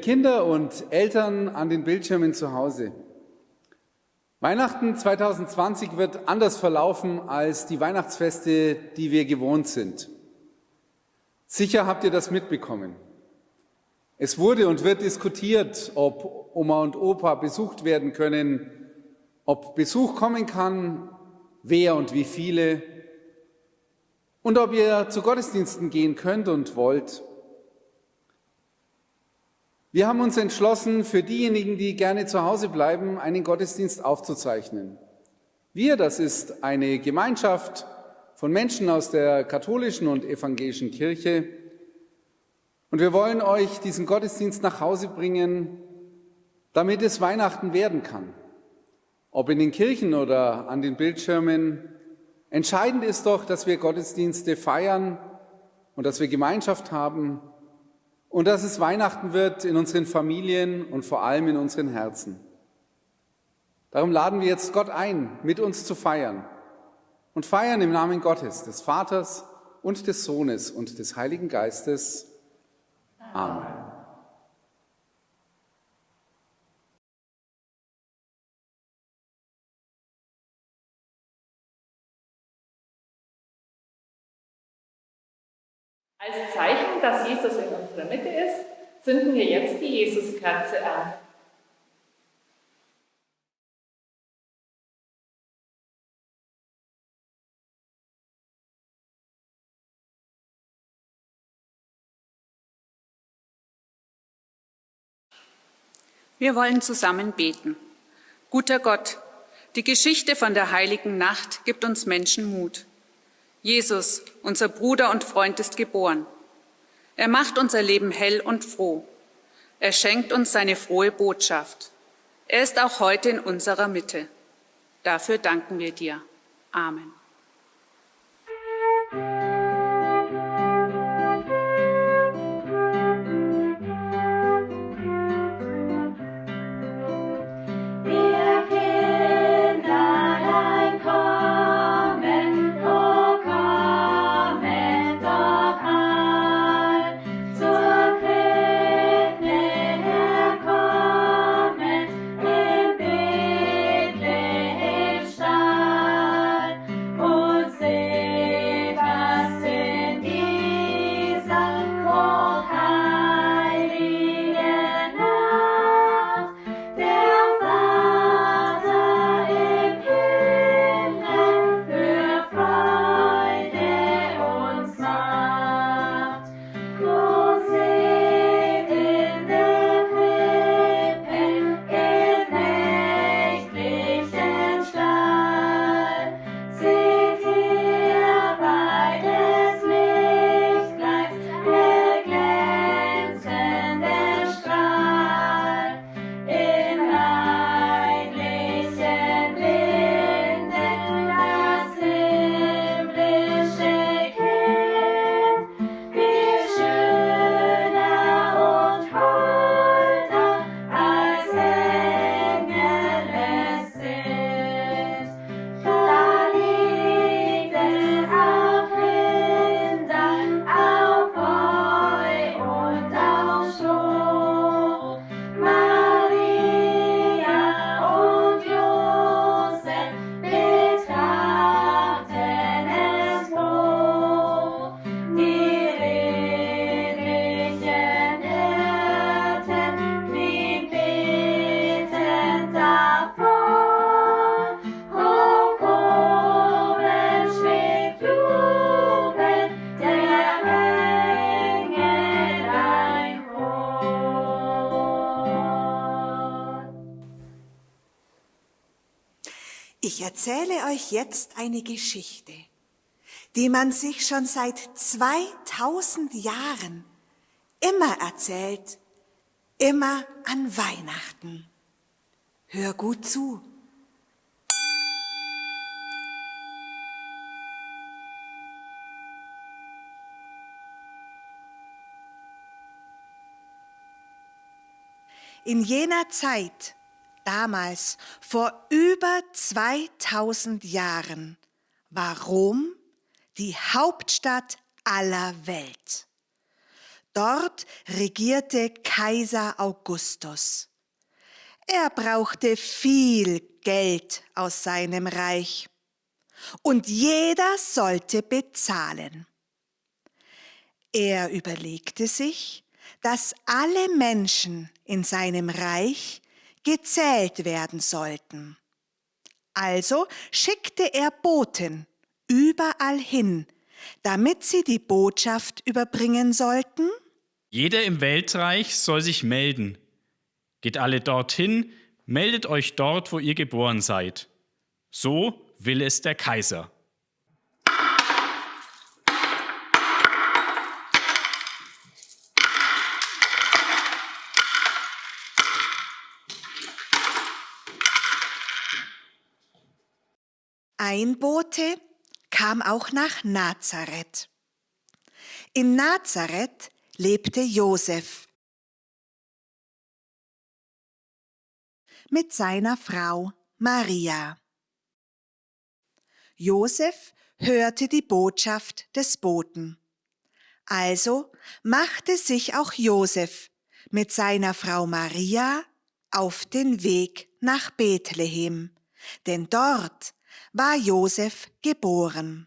Kinder und Eltern an den Bildschirmen zu Hause. Weihnachten 2020 wird anders verlaufen als die Weihnachtsfeste, die wir gewohnt sind. Sicher habt ihr das mitbekommen. Es wurde und wird diskutiert, ob Oma und Opa besucht werden können, ob Besuch kommen kann, wer und wie viele und ob ihr zu Gottesdiensten gehen könnt und wollt. Wir haben uns entschlossen, für diejenigen, die gerne zu Hause bleiben, einen Gottesdienst aufzuzeichnen. Wir, das ist eine Gemeinschaft von Menschen aus der katholischen und evangelischen Kirche. Und wir wollen euch diesen Gottesdienst nach Hause bringen, damit es Weihnachten werden kann. Ob in den Kirchen oder an den Bildschirmen. Entscheidend ist doch, dass wir Gottesdienste feiern und dass wir Gemeinschaft haben und dass es Weihnachten wird in unseren Familien und vor allem in unseren Herzen. Darum laden wir jetzt Gott ein, mit uns zu feiern und feiern im Namen Gottes, des Vaters und des Sohnes und des Heiligen Geistes. Amen. Als Zeichen, dass Jesus in unserer Mitte ist, zünden wir jetzt die Jesuskerze an. Wir wollen zusammen beten. Guter Gott, die Geschichte von der heiligen Nacht gibt uns Menschen Mut. Jesus, unser Bruder und Freund, ist geboren. Er macht unser Leben hell und froh. Er schenkt uns seine frohe Botschaft. Er ist auch heute in unserer Mitte. Dafür danken wir dir. Amen. Euch jetzt eine Geschichte, die man sich schon seit 2000 Jahren immer erzählt, immer an Weihnachten. Hör gut zu. In jener Zeit damals, vor über 2000 Jahren, war Rom die Hauptstadt aller Welt. Dort regierte Kaiser Augustus. Er brauchte viel Geld aus seinem Reich und jeder sollte bezahlen. Er überlegte sich, dass alle Menschen in seinem Reich gezählt werden sollten. Also schickte er Boten überall hin, damit sie die Botschaft überbringen sollten? Jeder im Weltreich soll sich melden. Geht alle dorthin, meldet euch dort, wo ihr geboren seid. So will es der Kaiser. Ein Bote kam auch nach Nazareth. In Nazareth lebte Josef mit seiner Frau Maria. Josef hörte die Botschaft des Boten. Also machte sich auch Josef mit seiner Frau Maria auf den Weg nach Bethlehem, denn dort war Josef geboren.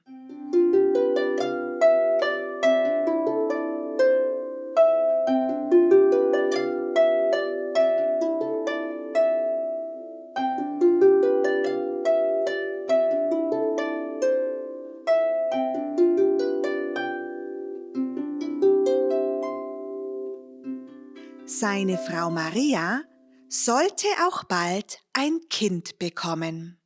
Seine Frau Maria sollte auch bald ein Kind bekommen.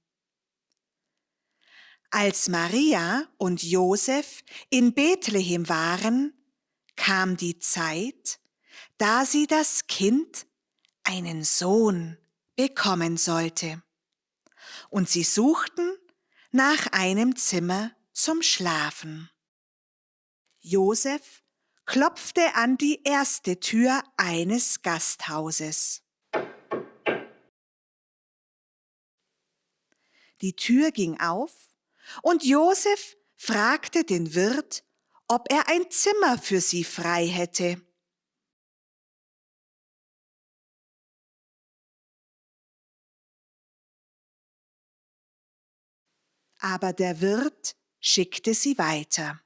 Als Maria und Josef in Bethlehem waren, kam die Zeit, da sie das Kind, einen Sohn, bekommen sollte. Und sie suchten nach einem Zimmer zum Schlafen. Josef klopfte an die erste Tür eines Gasthauses. Die Tür ging auf und Josef fragte den Wirt, ob er ein Zimmer für sie frei hätte. Aber der Wirt schickte sie weiter.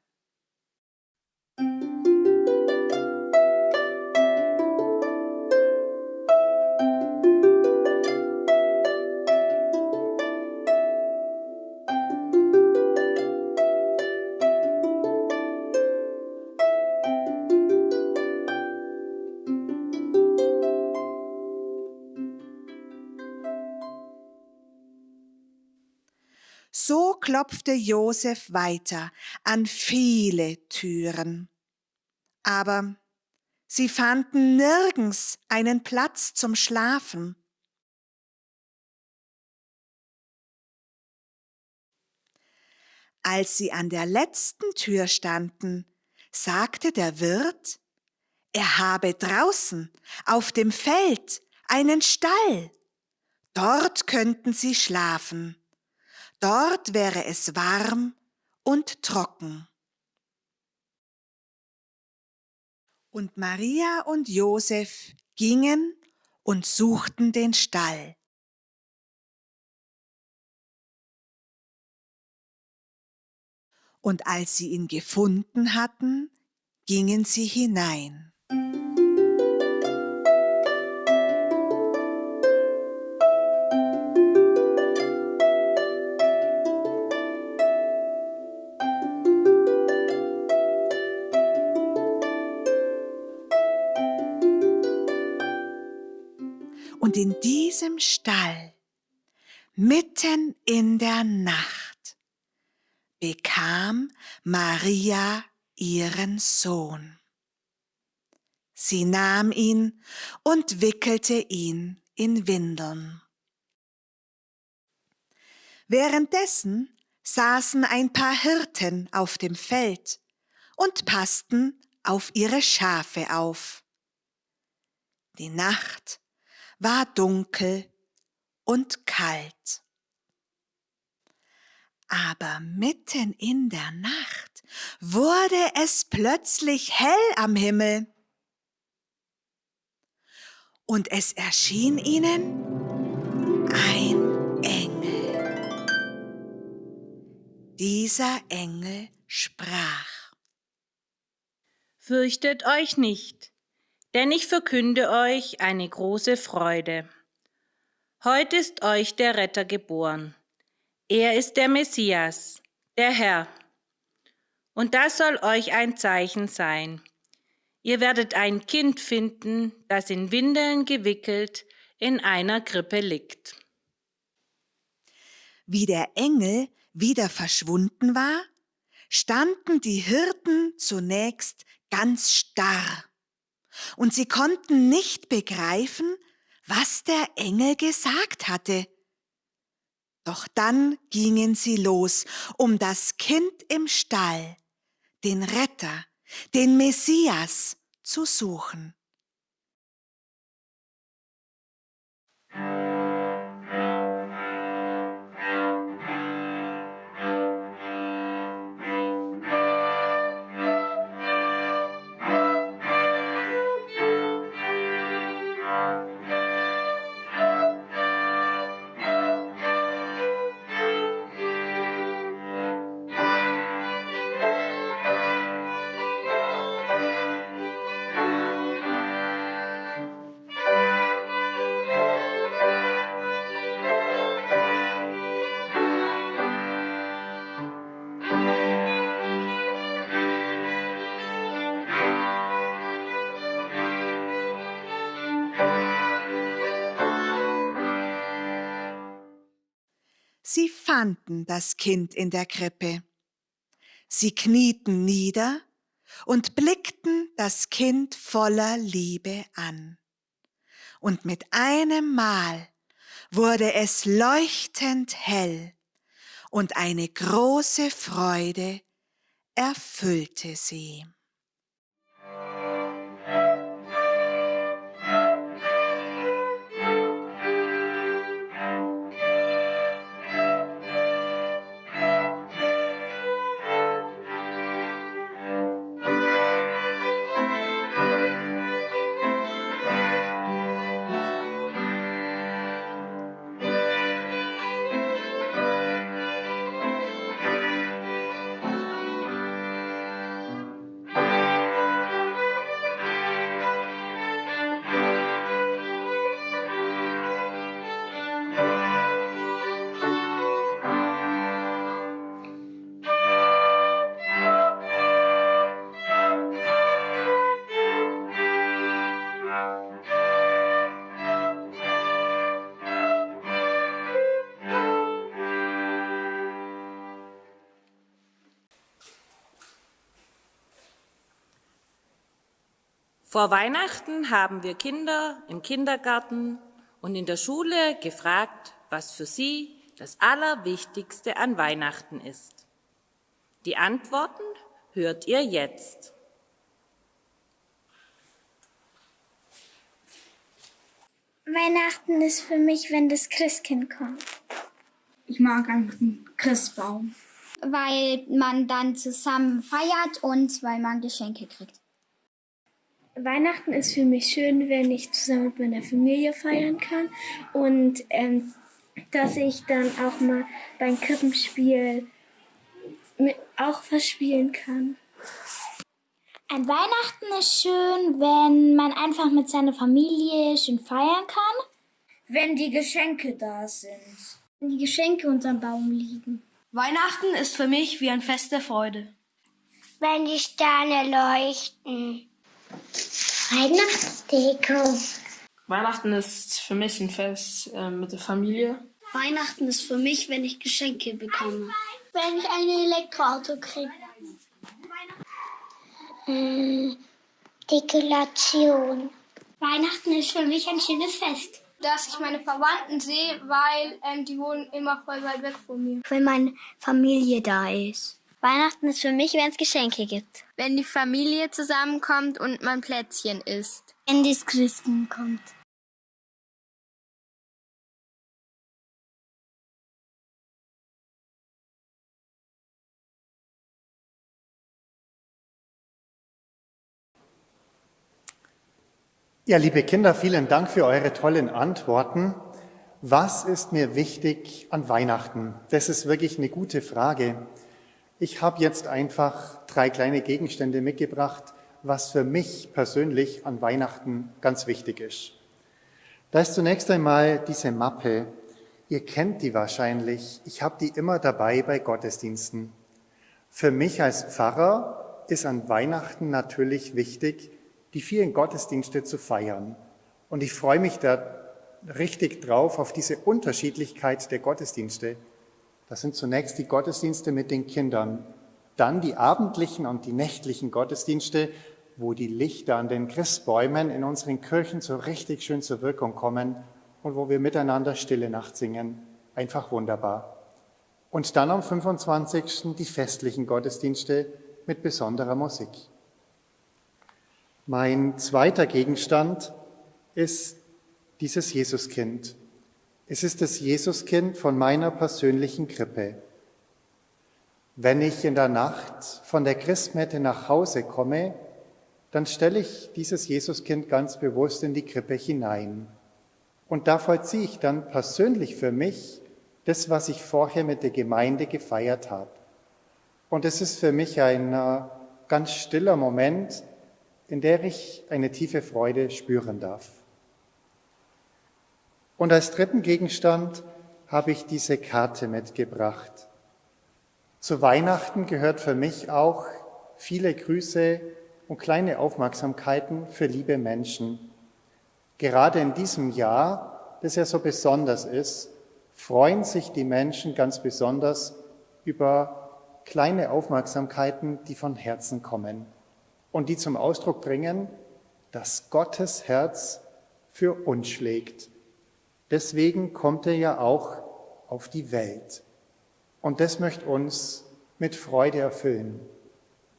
Klopfte Josef weiter an viele Türen. Aber sie fanden nirgends einen Platz zum Schlafen. Als sie an der letzten Tür standen, sagte der Wirt, er habe draußen auf dem Feld einen Stall. Dort könnten sie schlafen. Dort wäre es warm und trocken. Und Maria und Josef gingen und suchten den Stall. Und als sie ihn gefunden hatten, gingen sie hinein. Diesem Stall, mitten in der Nacht, bekam Maria ihren Sohn. Sie nahm ihn und wickelte ihn in Windeln. Währenddessen saßen ein paar Hirten auf dem Feld und passten auf ihre Schafe auf. Die Nacht war dunkel und kalt. Aber mitten in der Nacht wurde es plötzlich hell am Himmel. und es erschien ihnen ein Engel. Dieser Engel sprach. Fürchtet euch nicht, denn ich verkünde euch eine große Freude. Heute ist euch der Retter geboren. Er ist der Messias, der Herr. Und das soll euch ein Zeichen sein. Ihr werdet ein Kind finden, das in Windeln gewickelt in einer Krippe liegt. Wie der Engel wieder verschwunden war, standen die Hirten zunächst ganz starr, und sie konnten nicht begreifen, was der Engel gesagt hatte. Doch dann gingen sie los, um das Kind im Stall, den Retter, den Messias zu suchen. Sie fanden das Kind in der Krippe. Sie knieten nieder und blickten das Kind voller Liebe an. Und mit einem Mal wurde es leuchtend hell und eine große Freude erfüllte sie. Vor Weihnachten haben wir Kinder im Kindergarten und in der Schule gefragt, was für sie das Allerwichtigste an Weihnachten ist. Die Antworten hört ihr jetzt. Weihnachten ist für mich, wenn das Christkind kommt. Ich mag einen Christbaum. Weil man dann zusammen feiert und weil man Geschenke kriegt. Weihnachten ist für mich schön, wenn ich zusammen mit meiner Familie feiern kann und ähm, dass ich dann auch mal beim Krippenspiel mit, auch was spielen kann. Ein Weihnachten ist schön, wenn man einfach mit seiner Familie schön feiern kann. Wenn die Geschenke da sind. Wenn die Geschenke unterm Baum liegen. Weihnachten ist für mich wie ein Fest der Freude. Wenn die Sterne leuchten. Weihnachtsdeko. Weihnachten ist für mich ein Fest äh, mit der Familie. Weihnachten ist für mich, wenn ich Geschenke bekomme. Wenn ich ein Elektroauto kriege. Hm, Dekoration. Weihnachten ist für mich ein schönes Fest. Dass ich meine Verwandten sehe, weil ähm, die wohnen immer voll weit weg von mir. Wenn meine Familie da ist. Weihnachten ist für mich, wenn es Geschenke gibt. Wenn die Familie zusammenkommt und man Plätzchen isst. Wenn das Christen kommt. Ja, liebe Kinder, vielen Dank für eure tollen Antworten. Was ist mir wichtig an Weihnachten? Das ist wirklich eine gute Frage. Ich habe jetzt einfach drei kleine Gegenstände mitgebracht, was für mich persönlich an Weihnachten ganz wichtig ist. Da ist zunächst einmal diese Mappe. Ihr kennt die wahrscheinlich. Ich habe die immer dabei bei Gottesdiensten. Für mich als Pfarrer ist an Weihnachten natürlich wichtig, die vielen Gottesdienste zu feiern. Und ich freue mich da richtig drauf auf diese Unterschiedlichkeit der Gottesdienste. Das sind zunächst die Gottesdienste mit den Kindern, dann die abendlichen und die nächtlichen Gottesdienste, wo die Lichter an den Christbäumen in unseren Kirchen so richtig schön zur Wirkung kommen und wo wir miteinander Stille Nacht singen. Einfach wunderbar. Und dann am 25. die festlichen Gottesdienste mit besonderer Musik. Mein zweiter Gegenstand ist dieses Jesuskind. Es ist das Jesuskind von meiner persönlichen Krippe. Wenn ich in der Nacht von der Christmette nach Hause komme, dann stelle ich dieses Jesuskind ganz bewusst in die Krippe hinein. Und da vollziehe ich dann persönlich für mich das, was ich vorher mit der Gemeinde gefeiert habe. Und es ist für mich ein äh, ganz stiller Moment, in der ich eine tiefe Freude spüren darf. Und als dritten Gegenstand habe ich diese Karte mitgebracht. Zu Weihnachten gehört für mich auch viele Grüße und kleine Aufmerksamkeiten für liebe Menschen. Gerade in diesem Jahr, das ja so besonders ist, freuen sich die Menschen ganz besonders über kleine Aufmerksamkeiten, die von Herzen kommen und die zum Ausdruck bringen, dass Gottes Herz für uns schlägt Deswegen kommt er ja auch auf die Welt. Und das möchte uns mit Freude erfüllen.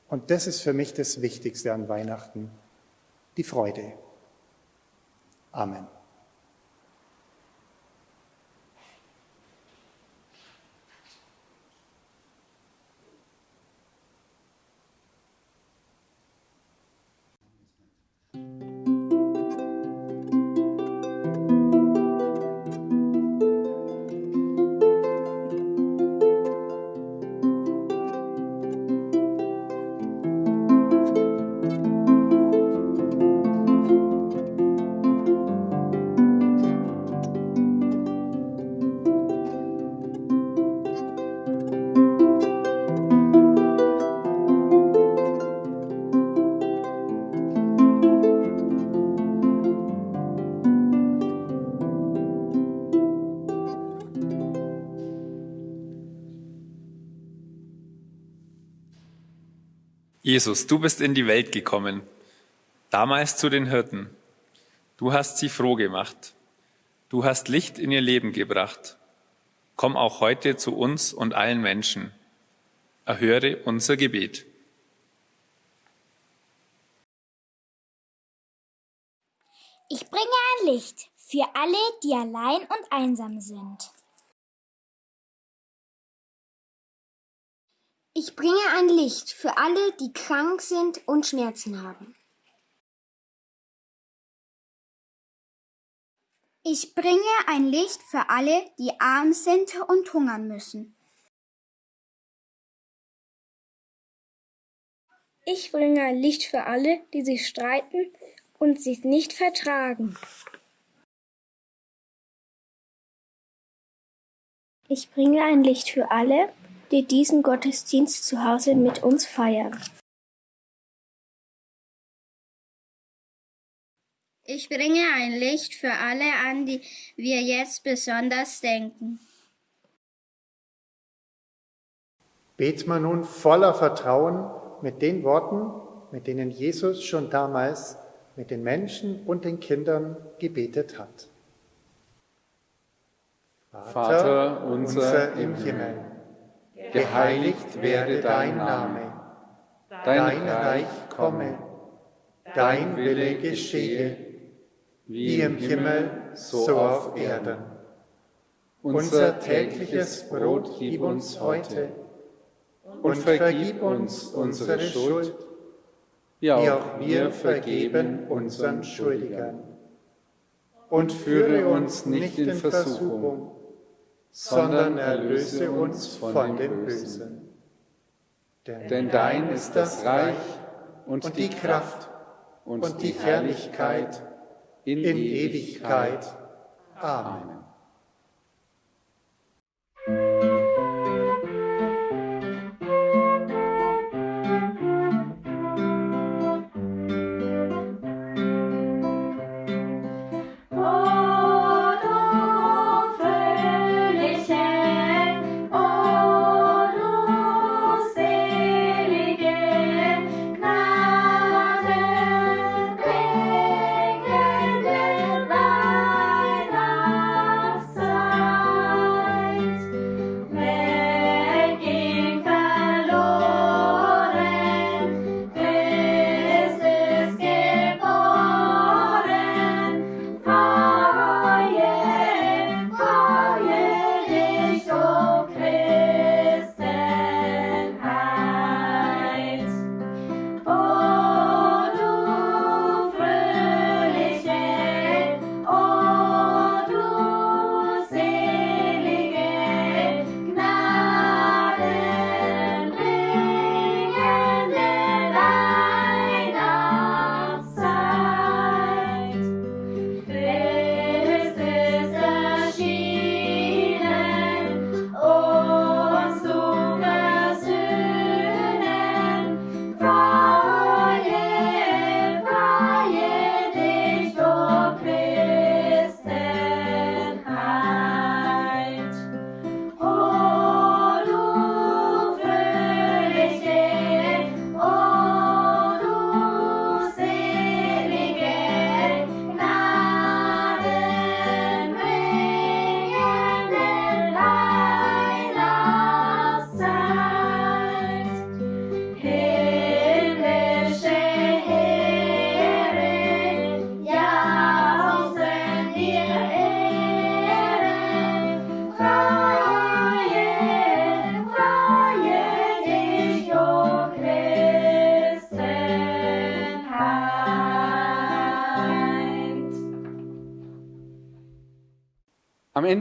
Und das ist für mich das Wichtigste an Weihnachten, die Freude. Amen. Jesus, du bist in die Welt gekommen, damals zu den Hirten. Du hast sie froh gemacht. Du hast Licht in ihr Leben gebracht. Komm auch heute zu uns und allen Menschen. Erhöre unser Gebet. Ich bringe ein Licht für alle, die allein und einsam sind. Ich bringe ein Licht für alle, die krank sind und Schmerzen haben. Ich bringe ein Licht für alle, die arm sind und hungern müssen. Ich bringe ein Licht für alle, die sich streiten und sich nicht vertragen. Ich bringe ein Licht für alle, die diesen Gottesdienst zu Hause mit uns feiern. Ich bringe ein Licht für alle an, die wir jetzt besonders denken. Bet man nun voller Vertrauen mit den Worten, mit denen Jesus schon damals mit den Menschen und den Kindern gebetet hat. Vater, Vater unser, unser im Himmel geheiligt werde dein Name, dein Reich komme, dein Wille geschehe, wie im Himmel, so auf Erden. Unser tägliches Brot gib uns heute und vergib uns unsere Schuld, wie auch wir vergeben unseren Schuldigern. Und führe uns nicht in Versuchung, sondern erlöse uns von dem Bösen. Denn dein ist das Reich und die Kraft und die Herrlichkeit in Ewigkeit. Amen.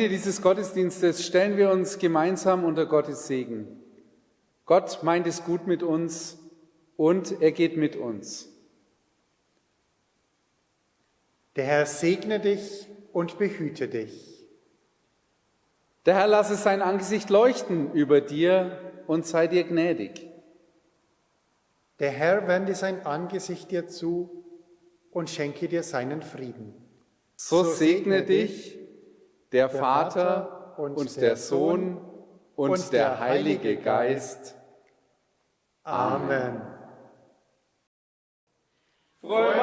Ende dieses Gottesdienstes stellen wir uns gemeinsam unter Gottes Segen. Gott meint es gut mit uns und er geht mit uns. Der Herr segne dich und behüte dich. Der Herr lasse sein Angesicht leuchten über dir und sei dir gnädig. Der Herr wende sein Angesicht dir zu und schenke dir seinen Frieden. So, segne dich der Vater und der Sohn und der Heilige Geist. Amen. Freue